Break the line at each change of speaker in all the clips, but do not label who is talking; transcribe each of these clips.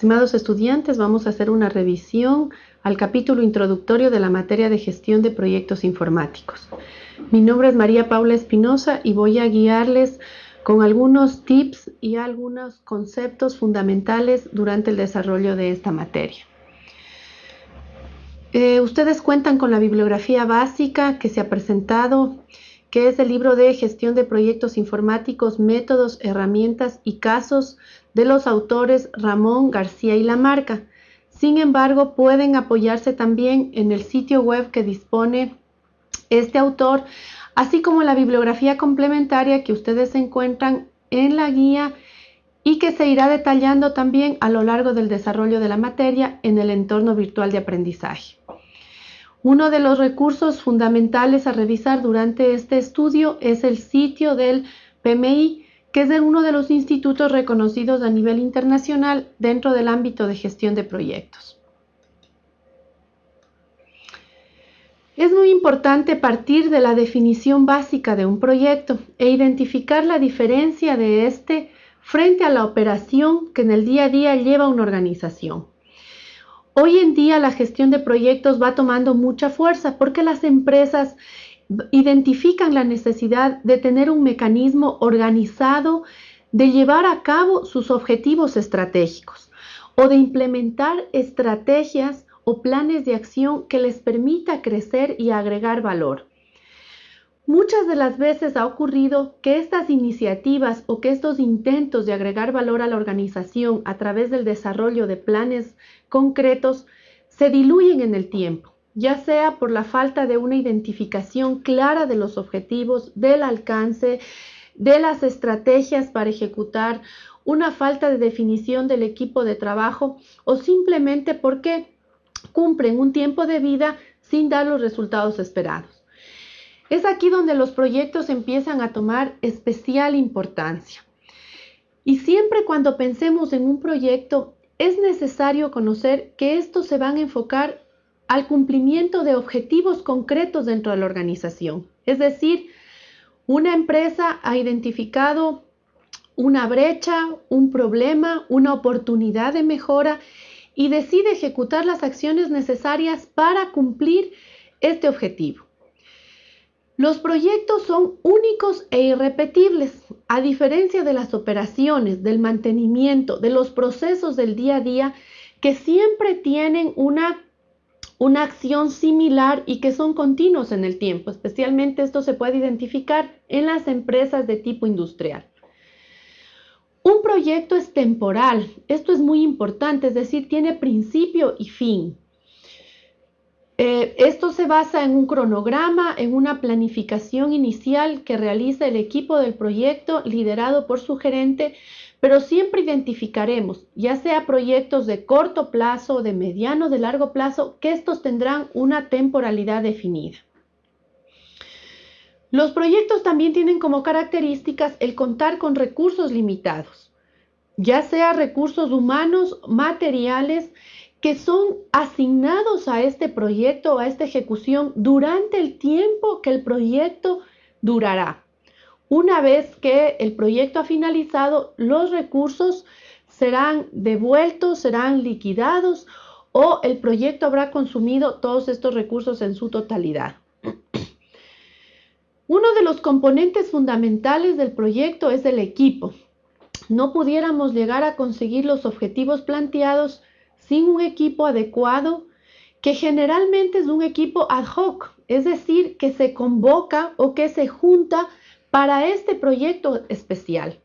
Estimados estudiantes, vamos a hacer una revisión al capítulo introductorio de la materia de gestión de proyectos informáticos. Mi nombre es María Paula Espinosa y voy a guiarles con algunos tips y algunos conceptos fundamentales durante el desarrollo de esta materia. Eh, ustedes cuentan con la bibliografía básica que se ha presentado, que es el libro de gestión de proyectos informáticos, métodos, herramientas y casos de los autores Ramón García y Lamarca. Sin embargo, pueden apoyarse también en el sitio web que dispone este autor, así como la bibliografía complementaria que ustedes encuentran en la guía y que se irá detallando también a lo largo del desarrollo de la materia en el entorno virtual de aprendizaje. Uno de los recursos fundamentales a revisar durante este estudio es el sitio del PMI, que es de uno de los institutos reconocidos a nivel internacional dentro del ámbito de gestión de proyectos. Es muy importante partir de la definición básica de un proyecto e identificar la diferencia de este frente a la operación que en el día a día lleva una organización. Hoy en día la gestión de proyectos va tomando mucha fuerza porque las empresas identifican la necesidad de tener un mecanismo organizado de llevar a cabo sus objetivos estratégicos o de implementar estrategias o planes de acción que les permita crecer y agregar valor. Muchas de las veces ha ocurrido que estas iniciativas o que estos intentos de agregar valor a la organización a través del desarrollo de planes concretos se diluyen en el tiempo ya sea por la falta de una identificación clara de los objetivos, del alcance, de las estrategias para ejecutar, una falta de definición del equipo de trabajo o simplemente porque cumplen un tiempo de vida sin dar los resultados esperados. Es aquí donde los proyectos empiezan a tomar especial importancia. Y siempre cuando pensemos en un proyecto, es necesario conocer que estos se van a enfocar al cumplimiento de objetivos concretos dentro de la organización. Es decir, una empresa ha identificado una brecha, un problema, una oportunidad de mejora y decide ejecutar las acciones necesarias para cumplir este objetivo. Los proyectos son únicos e irrepetibles, a diferencia de las operaciones, del mantenimiento, de los procesos del día a día, que siempre tienen una una acción similar y que son continuos en el tiempo. Especialmente esto se puede identificar en las empresas de tipo industrial. Un proyecto es temporal. Esto es muy importante, es decir, tiene principio y fin. Eh, esto se basa en un cronograma, en una planificación inicial que realiza el equipo del proyecto liderado por su gerente pero siempre identificaremos, ya sea proyectos de corto plazo, de mediano, de largo plazo, que estos tendrán una temporalidad definida. Los proyectos también tienen como características el contar con recursos limitados, ya sea recursos humanos, materiales, que son asignados a este proyecto a esta ejecución durante el tiempo que el proyecto durará. Una vez que el proyecto ha finalizado, los recursos serán devueltos, serán liquidados o el proyecto habrá consumido todos estos recursos en su totalidad. Uno de los componentes fundamentales del proyecto es el equipo. No pudiéramos llegar a conseguir los objetivos planteados sin un equipo adecuado, que generalmente es un equipo ad hoc, es decir, que se convoca o que se junta para este proyecto especial.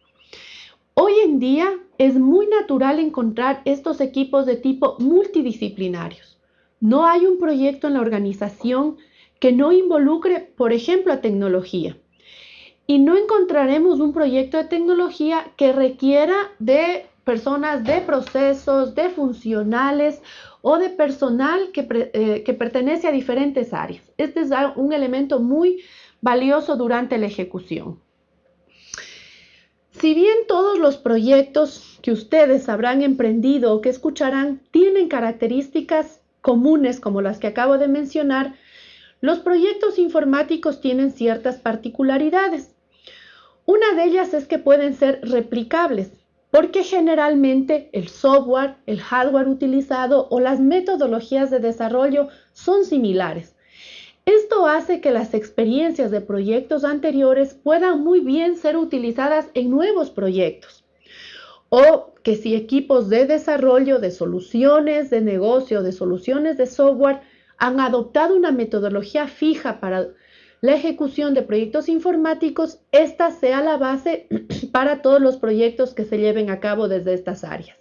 Hoy en día es muy natural encontrar estos equipos de tipo multidisciplinarios. No hay un proyecto en la organización que no involucre, por ejemplo, a tecnología. Y no encontraremos un proyecto de tecnología que requiera de personas de procesos, de funcionales o de personal que, eh, pertenece a diferentes áreas. Este es un elemento muy valioso durante la ejecución. Si bien todos los proyectos que ustedes habrán emprendido o que escucharán tienen características comunes como las que acabo de mencionar, los proyectos informáticos tienen ciertas particularidades. Una de ellas es que pueden ser replicables. Porque generalmente el software, el hardware utilizado o las metodologías de desarrollo son similares. Esto hace que las experiencias de proyectos anteriores puedan muy bien ser utilizadas en nuevos proyectos. O que si equipos de desarrollo de soluciones de negocio, de soluciones de software, han adoptado una metodología fija para la ejecución de proyectos informáticos, esta sea la base para todos los proyectos que se lleven a cabo desde estas áreas.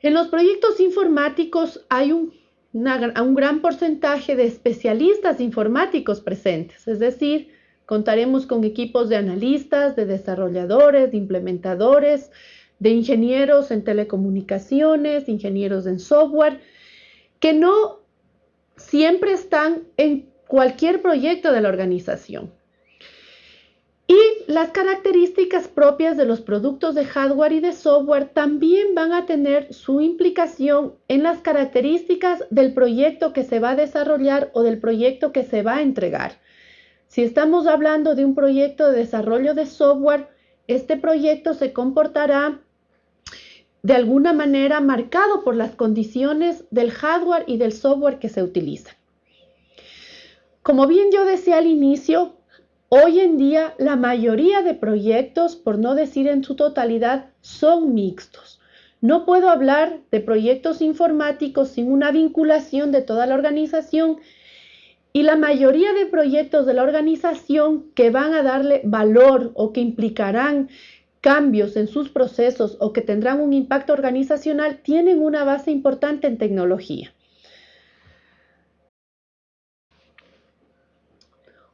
En los proyectos informáticos hay un, gran porcentaje de especialistas informáticos presentes, es decir, contaremos con equipos de analistas, de desarrolladores, de implementadores, de ingenieros en telecomunicaciones, ingenieros en software, que no siempre están en cualquier proyecto de la organización. Y las características propias de los productos de hardware y de software también van a tener su implicación en las características del proyecto que se va a desarrollar o del proyecto que se va a entregar. Si estamos hablando de un proyecto de desarrollo de software, este proyecto se comportará de alguna manera marcado por las condiciones del hardware y del software que se utiliza. Como bien yo decía al inicio, hoy en día la mayoría de proyectos, por no decir en su totalidad, son mixtos. No puedo hablar de proyectos informáticos sin una vinculación de toda la organización y la mayoría de proyectos de la organización que van a darle valor o que implicarán cambios en sus procesos o que tendrán un impacto organizacional tienen una base importante en tecnología.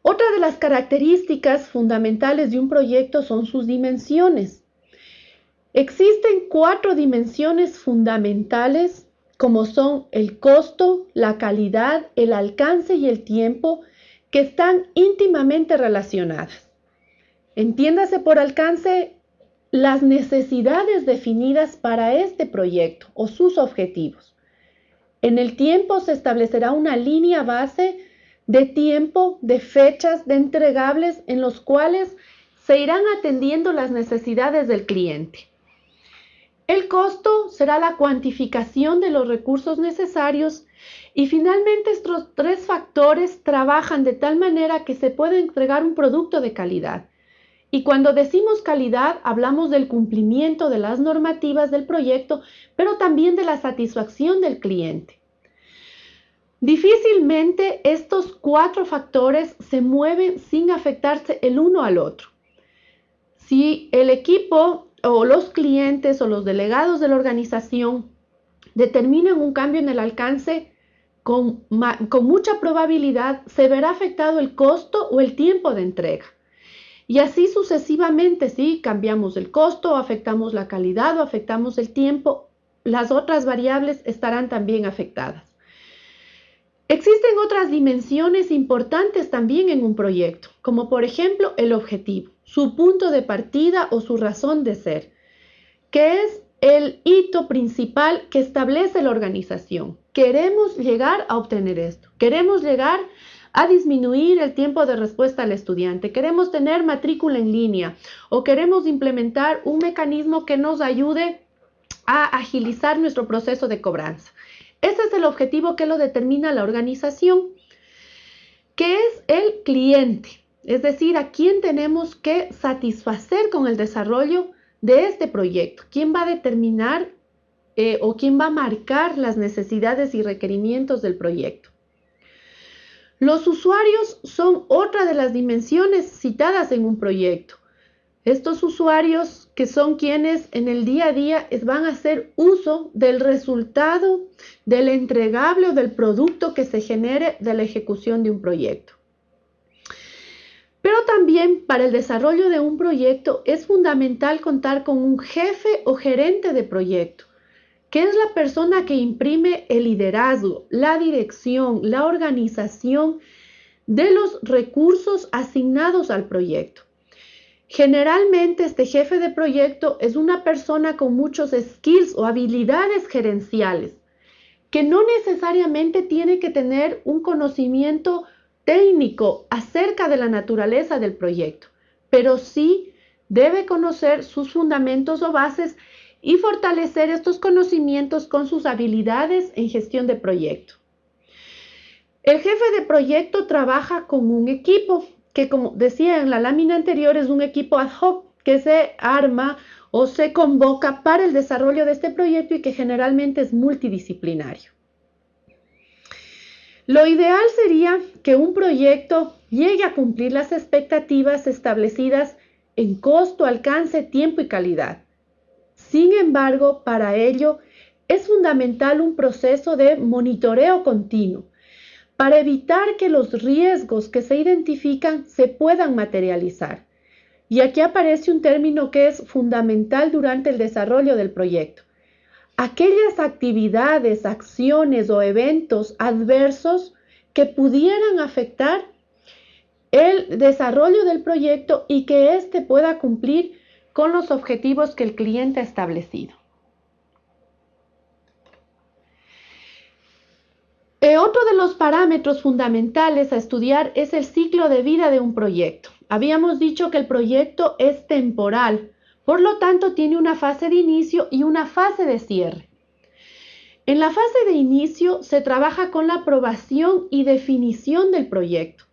Otra de las características fundamentales de un proyecto son sus dimensiones. Existen cuatro dimensiones fundamentales como son el costo, la calidad, el alcance y el tiempo que están íntimamente relacionadas. Entiéndase por alcance las necesidades definidas para este proyecto o sus objetivos. En el tiempo se establecerá una línea base de tiempo, de fechas, de entregables en los cuales se irán atendiendo las necesidades del cliente. El costo será la cuantificación de los recursos necesarios y finalmente estos tres factores trabajan de tal manera que se puede entregar un producto de calidad. Y cuando decimos calidad, hablamos del cumplimiento de las normativas del proyecto, pero también de la satisfacción del cliente. Difícilmente estos cuatro factores se mueven sin afectarse el uno al otro. Si el equipo o los clientes o los delegados de la organización determinan un cambio en el alcance, con, mucha probabilidad se verá afectado el costo o el tiempo de entrega. Y así sucesivamente, si cambiamos el costo, afectamos la calidad o afectamos el tiempo, las otras variables estarán también afectadas. Existen otras dimensiones importantes también en un proyecto, como por ejemplo el objetivo, su punto de partida o su razón de ser, que es el hito principal que establece la organización. Queremos llegar a obtener esto, queremos llegar a disminuir el tiempo de respuesta al estudiante, queremos tener matrícula en línea o queremos implementar un mecanismo que nos ayude a agilizar nuestro proceso de cobranza. Ese es el objetivo que lo determina la organización, que es el cliente, es decir, a quién tenemos que satisfacer con el desarrollo de este proyecto, quién va a determinar eh, o quién va a marcar las necesidades y requerimientos del proyecto. Los usuarios son otra de las dimensiones citadas en un proyecto. Estos usuarios que son quienes en el día a día van a hacer uso del resultado, del entregable o del producto que se genere de la ejecución de un proyecto. Pero también para el desarrollo de un proyecto es fundamental contar con un jefe o gerente de proyecto, que es la persona que imprime el liderazgo, la dirección, la organización de los recursos asignados al proyecto. Generalmente este jefe de proyecto es una persona con muchos skills o habilidades gerenciales, que no necesariamente tiene que tener un conocimiento técnico acerca de la naturaleza del proyecto, pero sí debe conocer sus fundamentos o bases y fortalecer estos conocimientos con sus habilidades en gestión de proyecto. El jefe de proyecto trabaja con un equipo que, como decía en la lámina anterior, es un equipo ad hoc que se arma o se convoca para el desarrollo de este proyecto y que generalmente es multidisciplinario. Lo ideal sería que un proyecto llegue a cumplir las expectativas establecidas en costo, alcance, tiempo y calidad. Sin embargo, para ello es fundamental un proceso de monitoreo continuo para evitar que los riesgos que se identifican se puedan materializar. Y aquí aparece un término que es fundamental durante el desarrollo del proyecto. Aquellas actividades, acciones o eventos adversos que pudieran afectar el desarrollo del proyecto y que éste pueda cumplir con los objetivos que el cliente ha establecido. Eh, otro de los parámetros fundamentales a estudiar es el ciclo de vida de un proyecto. Habíamos dicho que el proyecto es temporal, por lo tanto tiene una fase de inicio y una fase de cierre. En la fase de inicio se trabaja con la aprobación y definición del proyecto.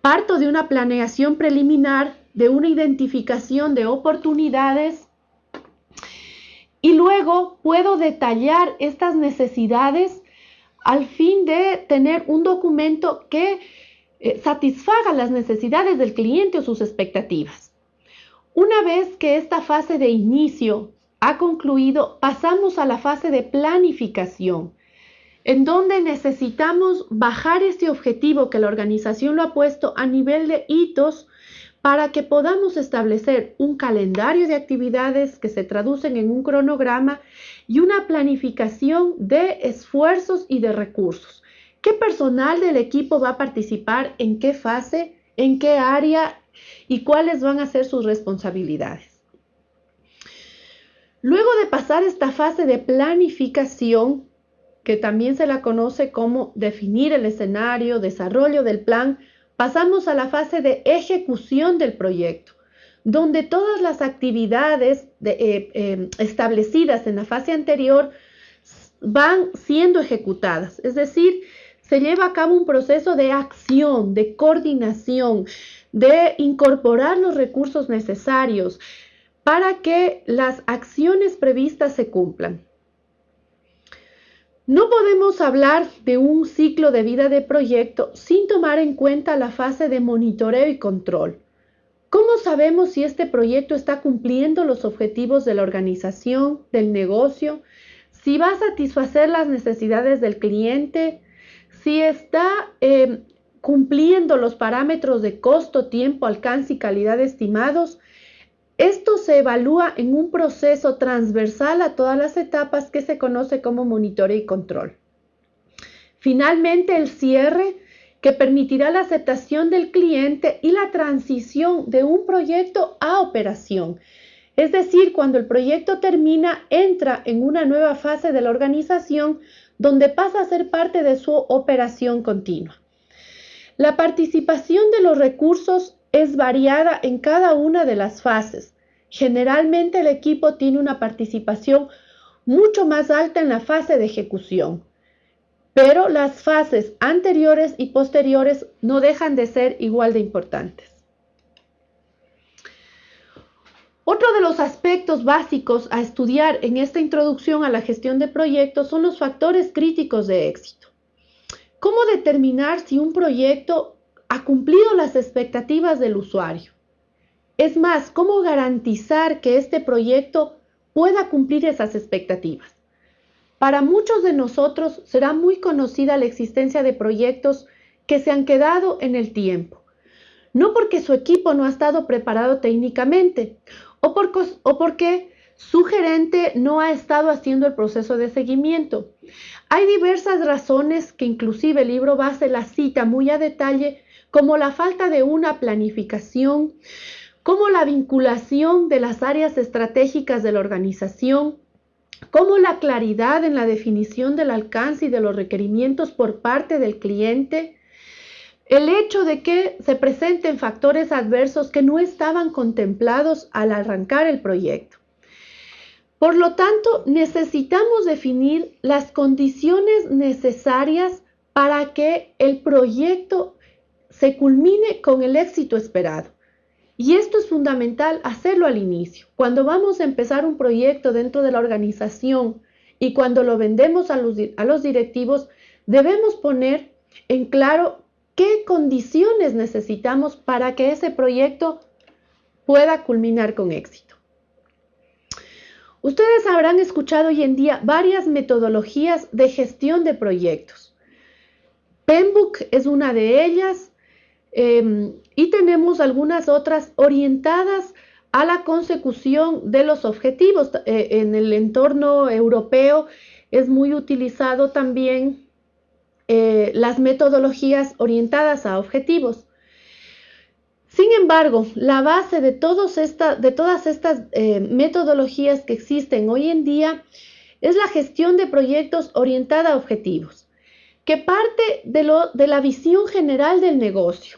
Parto de una planeación preliminar, de una identificación de oportunidades y luego puedo detallar estas necesidades al fin de tener un documento que eh, satisfaga las necesidades del cliente o sus expectativas. Una vez que esta fase de inicio ha concluido, pasamos a la fase de planificación, en donde necesitamos bajar este objetivo que la organización lo ha puesto a nivel de hitos para que podamos establecer un calendario de actividades que se traducen en un cronograma y una planificación de esfuerzos y de recursos. ¿Qué personal del equipo va a participar? ¿En qué fase? ¿En qué área? ¿Y cuáles van a ser sus responsabilidades? Luego de pasar esta fase de planificación, que también se la conoce como definir el escenario, desarrollo del plan, pasamos a la fase de ejecución del proyecto, donde todas las actividades eh, eh, establecidas en la fase anterior van siendo ejecutadas. Es decir, se lleva a cabo un proceso de acción, de coordinación, de incorporar los recursos necesarios para que las acciones previstas se cumplan. No podemos hablar de un ciclo de vida de proyecto sin tomar en cuenta la fase de monitoreo y control. ¿Cómo sabemos si este proyecto está cumpliendo los objetivos de la organización, del negocio, si va a satisfacer las necesidades del cliente, si está em, cumpliendo los parámetros de costo, tiempo, alcance y calidad estimados, esto se evalúa en un proceso transversal a todas las etapas que se conoce como monitoreo y control. Finalmente, el cierre que permitirá la aceptación del cliente y la transición de un proyecto a operación. Es decir, cuando el proyecto termina, entra en una nueva fase de la organización donde pasa a ser parte de su operación continua. La participación de los recursos es variada en cada una de las fases. Generalmente el equipo tiene una participación mucho más alta en la fase de ejecución, pero las fases anteriores y posteriores no dejan de ser igual de importantes. Otro de los aspectos básicos a estudiar en esta introducción a la gestión de proyectos son los factores críticos de éxito. ¿Cómo determinar si un proyecto ha cumplido las expectativas del usuario? Es más, ¿cómo garantizar que este proyecto pueda cumplir esas expectativas? Para muchos de nosotros será muy conocida la existencia de proyectos que se han quedado en el tiempo, no porque su equipo no ha estado preparado técnicamente o, porque su gerente no ha estado haciendo el proceso de seguimiento. Hay diversas razones que inclusive el libro base la cita muy a detalle, como la falta de una planificación, como la vinculación de las áreas estratégicas de la organización, como la claridad en la definición del alcance y de los requerimientos por parte del cliente, el hecho de que se presenten factores adversos que no estaban contemplados al arrancar el proyecto. Por lo tanto, necesitamos definir las condiciones necesarias para que el proyecto se culmine con el éxito esperado. Y esto es fundamental hacerlo al inicio. Cuando vamos a empezar un proyecto dentro de la organización y cuando lo vendemos a los, a los directivos, debemos poner en claro qué condiciones necesitamos para que ese proyecto pueda culminar con éxito. Ustedes habrán escuchado hoy en día varias metodologías de gestión de proyectos. PEMBOK es una de ellas, Em, y tenemos algunas otras orientadas a la consecución de los objetivos. Eh, en el entorno europeo es muy utilizado también eh, las metodologías orientadas a objetivos. Sin embargo, la base de, todas estas eh, metodologías que existen hoy en día es la gestión de proyectos orientada a objetivos que parte de, la visión general del negocio.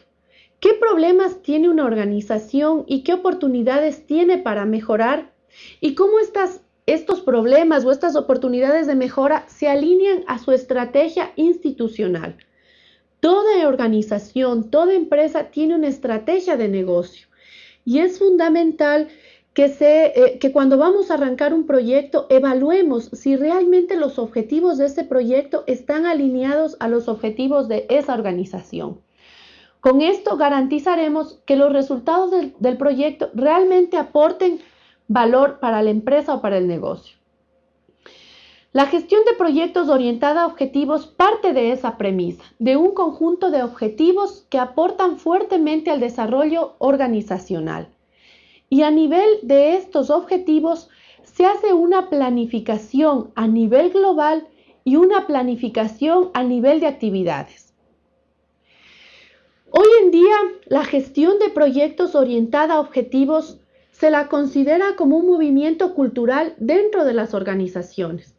¿Qué problemas tiene una organización y qué oportunidades tiene para mejorar? ¿Y cómo estos problemas o estas oportunidades de mejora se alinean a su estrategia institucional? Toda organización, toda empresa tiene una estrategia de negocio y es fundamental que, eh, que cuando vamos a arrancar un proyecto evaluemos si realmente los objetivos de ese proyecto están alineados a los objetivos de esa organización. Con esto garantizaremos que los resultados del, proyecto realmente aporten valor para la empresa o para el negocio. La gestión de proyectos orientada a objetivos parte de esa premisa, de un conjunto de objetivos que aportan fuertemente al desarrollo organizacional y a nivel de estos objetivos se hace una planificación a nivel global y una planificación a nivel de actividades. Hoy en día, la gestión de proyectos orientada a objetivos se la considera como un movimiento cultural dentro de las organizaciones.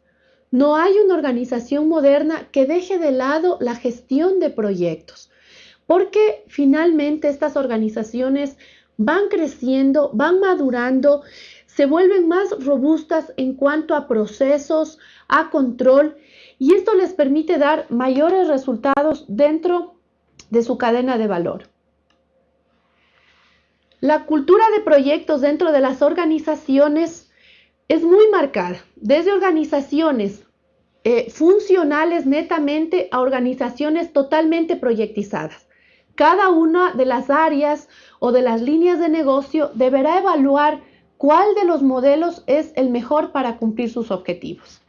No hay una organización moderna que deje de lado la gestión de proyectos, porque finalmente estas organizaciones van creciendo, van madurando, se vuelven más robustas en cuanto a procesos, a control, y esto les permite dar mayores resultados dentro de su cadena de valor. La cultura de proyectos dentro de las organizaciones es muy marcada, desde organizaciones eh, funcionales netamente a organizaciones totalmente proyectizadas. Cada una de las áreas o de las líneas de negocio deberá evaluar cuál de los modelos es el mejor para cumplir sus objetivos.